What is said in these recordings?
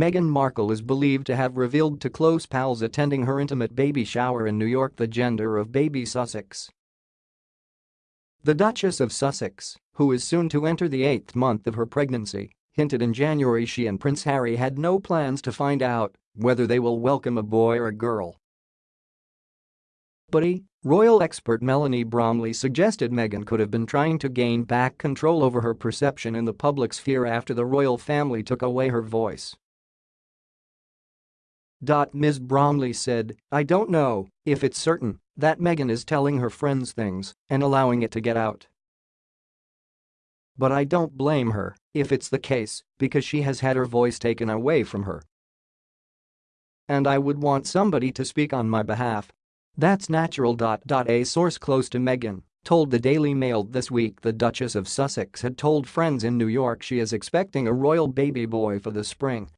Meghan Markle is believed to have revealed to close pals attending her intimate baby shower in New York the gender of baby Sussex. The Duchess of Sussex, who is soon to enter the eighth month of her pregnancy, hinted in January she and Prince Harry had no plans to find out whether they will welcome a boy or a girl. But he, royal expert Melanie Bromley suggested Meghan could have been trying to gain back control over her perception in the public sphere after the royal family took away her voice. Ms. Bromley said, I don't know if it's certain that Meghan is telling her friends things and allowing it to get out. But I don't blame her if it's the case because she has had her voice taken away from her. And I would want somebody to speak on my behalf. That's natural. A source close to Meghan told the Daily Mail this week the Duchess of Sussex had told friends in New York she is expecting a royal baby boy for the spring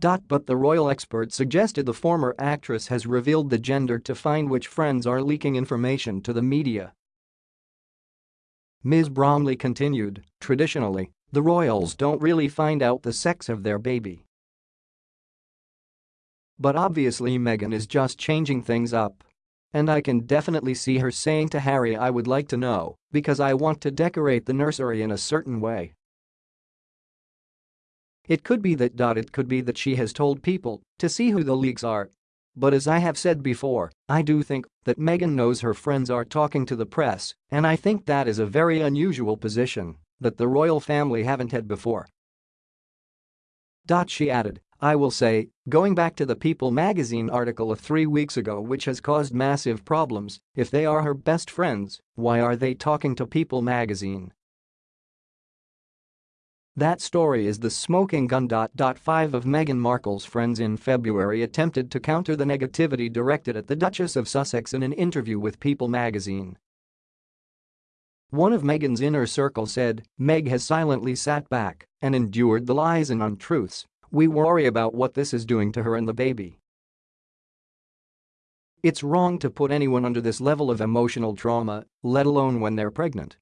but the royal expert suggested the former actress has revealed the gender to find which friends are leaking information to the media. Ms. Bromley continued, traditionally, the royals don't really find out the sex of their baby. But obviously Meghan is just changing things up. And I can definitely see her saying to Harry I would like to know because I want to decorate the nursery in a certain way. It could be that. It could be that she has told people to see who the leaks are. But as I have said before, I do think that Meghan knows her friends are talking to the press, and I think that is a very unusual position that the royal family haven't had before. She added, I will say, going back to the People magazine article of three weeks ago which has caused massive problems, if they are her best friends, why are they talking to People magazine? That story is the smoking gun. Five of Meghan Markle's friends in February attempted to counter the negativity directed at the Duchess of Sussex in an interview with People magazine. One of Meghan's inner circle said, Meg has silently sat back and endured the lies and untruths. We worry about what this is doing to her and the baby. It's wrong to put anyone under this level of emotional trauma, let alone when they're pregnant.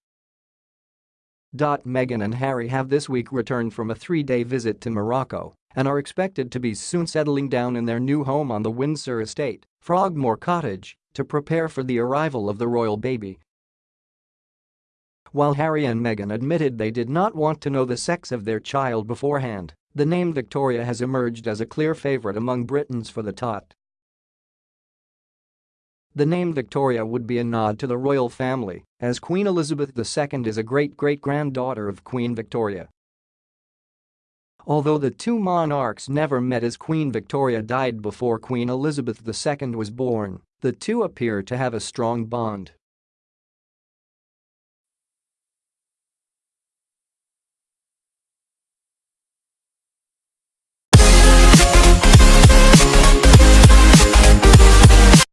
Meghan and Harry have this week returned from a three-day visit to Morocco and are expected to be soon settling down in their new home on the Windsor estate, Frogmore Cottage, to prepare for the arrival of the royal baby. While Harry and Meghan admitted they did not want to know the sex of their child beforehand, the name Victoria has emerged as a clear favourite among Britons for the tot. The name Victoria would be a nod to the royal family, as Queen Elizabeth II is a great-great-granddaughter of Queen Victoria. Although the two monarchs never met as Queen Victoria died before Queen Elizabeth II was born, the two appear to have a strong bond.